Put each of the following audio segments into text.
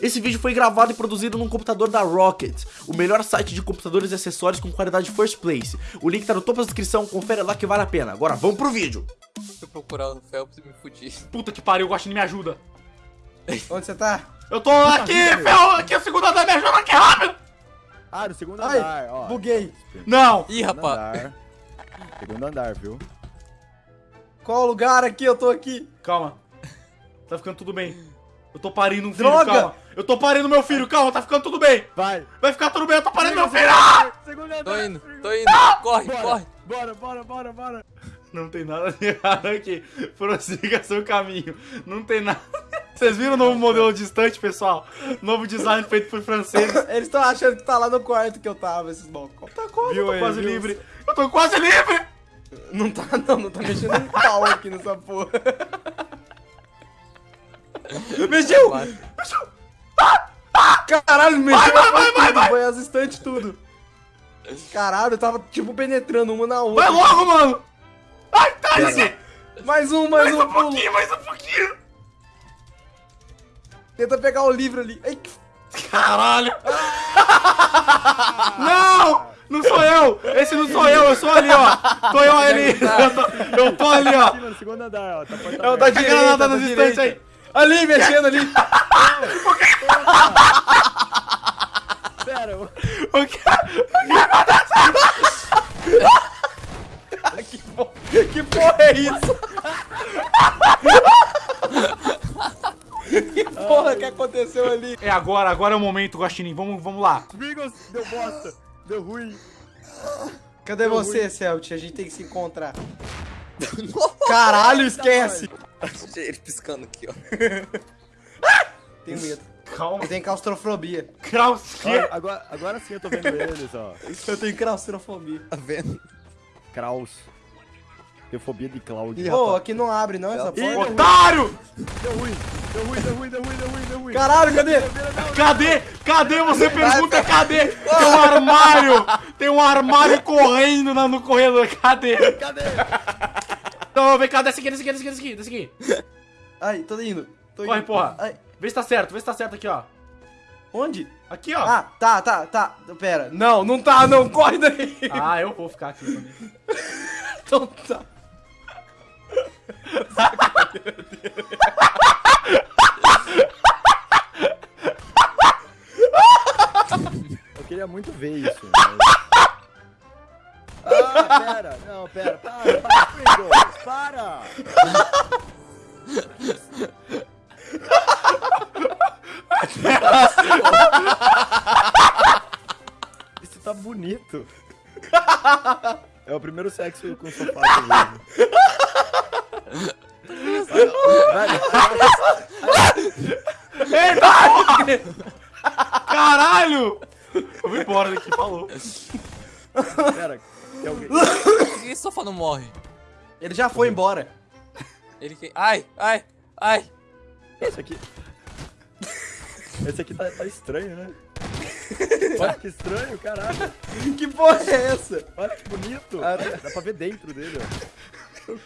Esse vídeo foi gravado e produzido num computador da Rocket, o melhor site de computadores e acessórios com qualidade first place. O link tá no topo da descrição, confere lá que vale a pena. Agora vamos pro vídeo. Fui procurar o Phelps e me fudi. Puta que pariu, o Guaxinim me ajuda. Onde você tá? Eu tô aqui, Fel, aqui o segundo andar, me ajuda aqui rápido. Ah, no segundo Ai, andar, ó. buguei. Não. Ih, Segundo rapaz. andar. Segundo andar, viu? Qual lugar aqui? Eu tô aqui. Calma. Tá ficando tudo bem. Eu tô parindo um filho, Droga! calma. Eu tô parindo meu filho, calma, tá ficando tudo bem. Vai! Vai ficar tudo bem, eu tô parindo meu filho. Ah! Tô indo, tô indo. Corre, Bora, corre. bora, bora, bora, bora! Não tem nada de errado aqui. Prossiga seu caminho. Não tem nada. Vocês viram o novo modelo distante, pessoal? Novo design feito por franceses. Eles estão achando que tá lá no quarto que eu tava, esses balcões. Tá quase, Viu eu tô aí, quase viu? livre. Eu tô quase livre. Não tá, não, não tá mexendo um pau aqui nessa porra. Mexeu! Vai. Caralho, mexeu Vai, vai, tudo, vai, vai. foi as estantes tudo. Caralho, eu tava tipo penetrando uma na outra. Vai logo, mano. Ai, tá esse. Mais um, mais, Mais um, um pouquinho, mais um pouquinho. Tenta pegar o livro ali. Ai, que- Caralho. Não. Não sou eu. Esse não sou eu. Eu sou ali, ó. Tô eu ali. Eu tô, eu tô ali, ó. Sim, no segundo andar, ó. Tá Eu tô de granada da nos direita. instantes aí. Ali, mexendo ali. Pera, O que? que, porra, que porra é isso? que porra que aconteceu ali? É agora, agora é o momento, Guaxinim. Vamos, vamos lá. Bigos, deu bosta. Deu ruim. Cadê você, Celt? A gente tem que se encontrar. Caralho, esquece. Ele piscando aqui, ó. Tenho medo. Calma. Eu tenho claustrofobia. Olha, agora, agora sim eu tô vendo eles, ó. Eu tenho claustrofobia. Tá vendo? Kraus. Tenho fobia de Cláudio. Ih, Pô, aqui não abre não essa Ih, porta. Otário! Deu ruim. Deu ruim, deu ruim, deu ruim, deu ruim, deu ruim. Caralho, cadê? Cadê? Cadê? Você pergunta cadê? Tem um armário! Tem um armário correndo no corredor. Cadê? Cadê? Então, vem cá, desce aqui, desce aqui, desce aqui, desce aqui. Desce aqui. Ai, tô indo. Tô Corre, indo. porra. Ai, Vê se tá certo, vê se tá certo aqui, ó. onde? Aqui, ó. Ah, tá, tá, tá. Pera. Não, não tá, não. Corre daí. Ah, eu vou ficar aqui também. Então tá. Eu queria muito ver isso. Mas... Ah, pera. Não, pera. Para, para, Pringles. Para. Isso tá bonito. É o primeiro sexo com sofá que eu vejo. Porra! Caralho! Eu vou embora daqui, falou. pera. Sofá não morre? Ele já foi embora. Ele que. Ai, ai, ai. Esse aqui. Esse aqui tá, tá estranho, né? Olha que estranho, caralho. Que porra é essa? Olha que bonito. Ah, dá pra ver dentro dele, ó.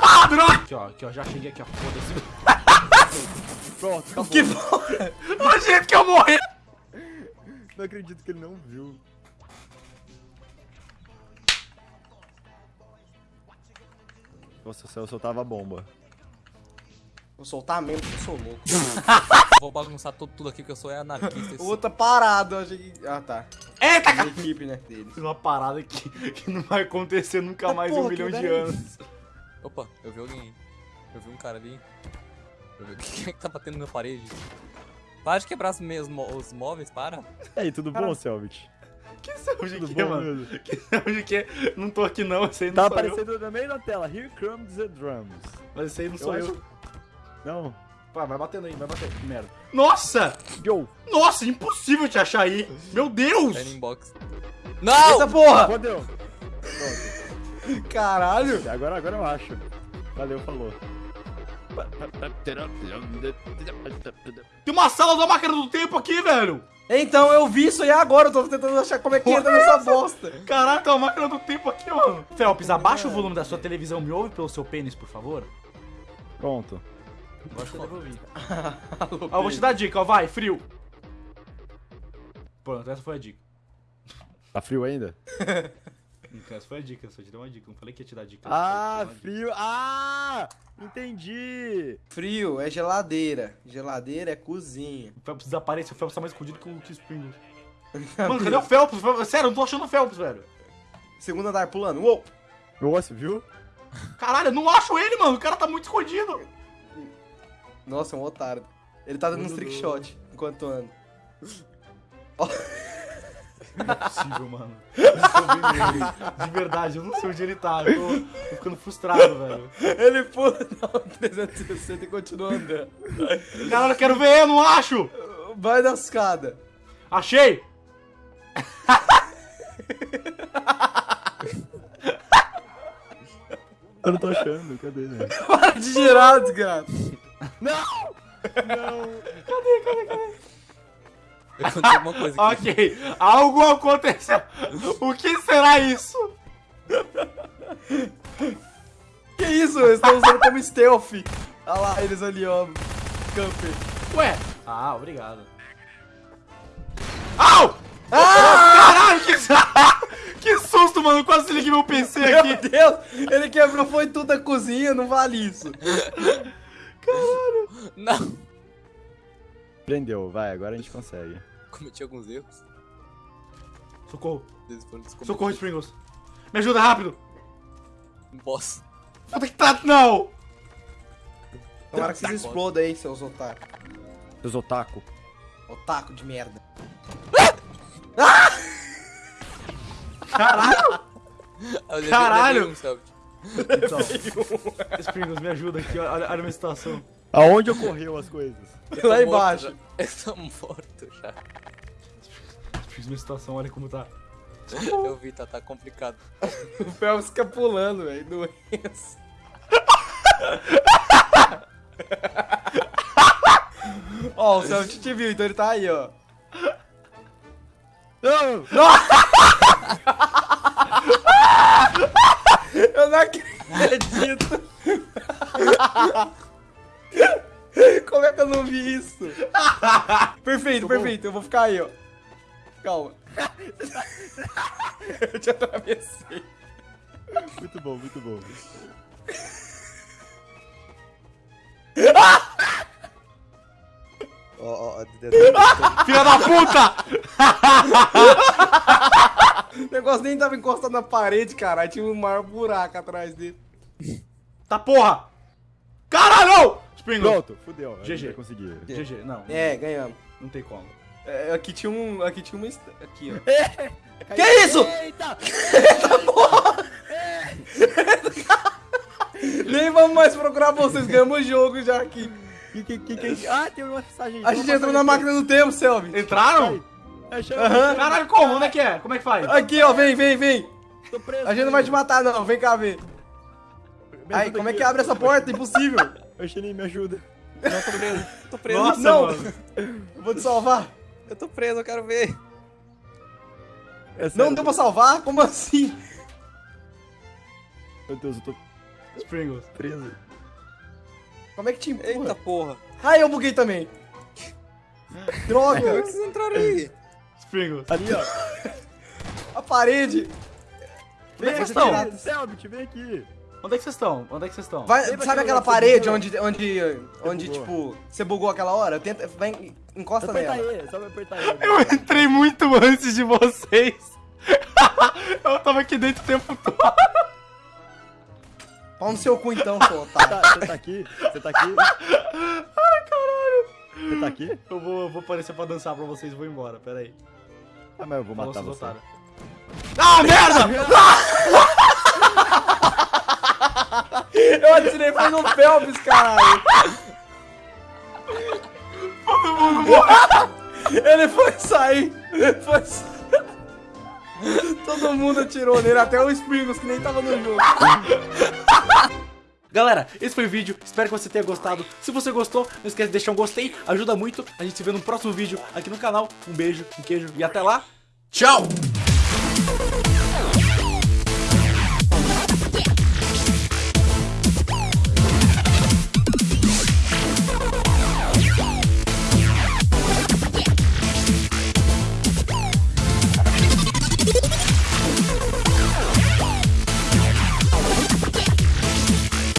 Ah, droga! Aqui, ó, aqui, ó, já cheguei aqui, ó. Foda-se. Pronto, acabou. Que porra? Do jeito que eu morri! Não acredito que ele não viu. Nossa, eu soltava a bomba. Vou soltar mesmo, porque eu sou louco. Vou bagunçar tudo, tudo aqui, porque eu sou anarquista. O outro tá parado, eu achei que... Ah, tá. Eita, A cara! equipe, né, deles. Fiz uma parada que, que não vai acontecer nunca mais em um milhão de é anos. Opa, eu vi alguém. Eu vi um cara ali. Eu vi quem é que tá batendo na parede. Para de quebrar os, os móveis, para. E aí, tudo bom, Selvit? Que saúde que é, bom, mano? mesmo? Que saúde que? Não tô aqui não, esse aí não Tá sou eu. aparecendo também na tela. Here comes the drums. Mas esse aí não sou Eu eu. acho- Não. Pá, vai batendo aí, vai batendo. Que merda. Nossa! Yo! Nossa, impossível te achar aí. Meu Deus! Tá inbox. Não! Eita porra! Fodeu! Caralho! Agora, agora eu acho. Valeu, falou. Tem uma sala da máquina do tempo aqui, velho! Então, eu vi isso aí agora, eu tô tentando achar como é que entra nessa bosta. Caraca, uma máquina do tempo aqui, mano. Felps, abaixa o volume da sua televisão, me ouve pelo seu pênis, por favor. Pronto. Eu acho que eu devolvi. Ah, eu vou te dar a dica, ó, vai, frio. Pronto, essa foi a dica. Tá frio ainda? Então, Essa foi a dica, só te dei uma dica. Não falei que ia te dar dica. Ah, uma dica. frio. Ah! Entendi. Frio é geladeira. Geladeira é cozinha. O Phelps desaparece, o Phelps tá mais escondido que o que o Springles. Mano, cadê o Phelps? Sério, eu não tô achando o Phelps, velho. Segundo andar pulando. Uou! Nossa, viu? Caralho, eu não acho ele, mano. O cara tá muito escondido. Nossa, é um otário. Ele tá dando uns trick shot enquanto anda. Não é possível, mano. De verdade, eu não sei onde ele tá. Eu tô, tô ficando frustrado, velho. Ele pula, não, 360 e continua andando. Caralho, eu quero ver, eu não acho. Vai na escada. Achei. Eu não tô achando, cadê, né? Para de girar, desgraça. Alguma coisa aqui. Ok, algo aconteceu. O que será isso? Que isso? Eles estão usando como stealth. Olha lá, eles ali, ó. Camper. Ué. Ah, obrigado. Au! Caralho, que, que susto, mano. Quase desliguei meu PC aqui. Meu Deus! Ele quebrou foi tudo da cozinha, não vale isso. Não. Prendeu, vai, agora a gente consegue. Cometi alguns erros. Socorro. Socorro, Springles. Me ajuda rápido. Não posso. Puta que tá... Não. Tomara que vocês explodam aí, seus otários. Seus otaku. Otaku de merda. Caralho. Levei- Caralho! um selfie. Então, Springles, me ajuda aqui. Olha, olha a minha situação. Aonde ocorreu as coisas? Lá embaixo. Eu tô morto já. Springles, minha situação, olha como tá. Eu vi, tá, tá complicado. O Phelps fica pulando, velho. Doença. Ó, o Celtic te viu, então ele tá aí, ó. Não! Eu não acredito. Como é que eu não vi isso? Perfeito, perfeito. Eu vou ficar aí, ó. Calma. Eu te atravessei. Muito bom, muito bom. Ó, ó, ó, Filha da puta! O negócio nem tava encostado na parede, caralho. Tinha um maior buraco atrás dele. Tá porra! Caralho! Springles. Pronto, fudeu. GG. vai conseguir. GG, não. É, ganhamos. Não tem como. É, aqui tinha um. Aqui tinha uma. Aqui, ó. Que isso? Eita! Nem vamos mais procurar vocês, ganhamos o jogo já aqui. Que, que, que, que... Ah, tem uma mensagem. A gente entrou na máquina do tempo, Selby. Entraram? Aham. Caralho, como? Onde é que é? Como é que faz? Aqui, ó, vem, vem, vem. Tô preso. A gente não vai te matar, não. Vem cá ver. Ai, ajuda como é que abre essa porta? Impossível. Xenin, me ajuda. Não, tô preso. Tô preso. Nossa, não. mano. Eu vou te salvar. Eu tô preso, eu quero ver. É Não deu pra salvar? Como assim? Meu Deus, eu tô Springles. preso. Como é que te empurra? Eita porra. Ai, eu buguei também. Como é Droga. que vocês entraram aí? Springles. Ali, ó. A parede. É pirata. Selbit, vem aqui. Onde é que vocês estão? Onde é que vocês estão? Vai, Lembra sabe aquela parede onde, onde, onde tipo, você bugou aquela hora? Tenta, vai, encosta Aperta nela. aí, só vai apertar aí. Eu entrei muito antes de vocês. Eu tava aqui dentro o tempo todo. Pau no seu cu então, seu otário. Tá, você tá aqui? Você tá aqui? Ai, caralho. Você tá aqui? Eu vou, eu vou aparecer pra dançar pra vocês e vou embora, pera aí. Ah, mas eu vou Falou, matar você. otários. Ah, merda! Eu atirei foi no Phelps, caralho. Todo mundo morreu. Ele foi sair. Foi Todo mundo atirou nele, até o Springles, que nem tava no jogo. Galera, esse foi o vídeo, espero que você tenha gostado. Se você gostou, não esquece de deixar um gostei, ajuda muito. A gente se vê no próximo vídeo aqui no canal. Um beijo, um queijo e até lá. Tchau!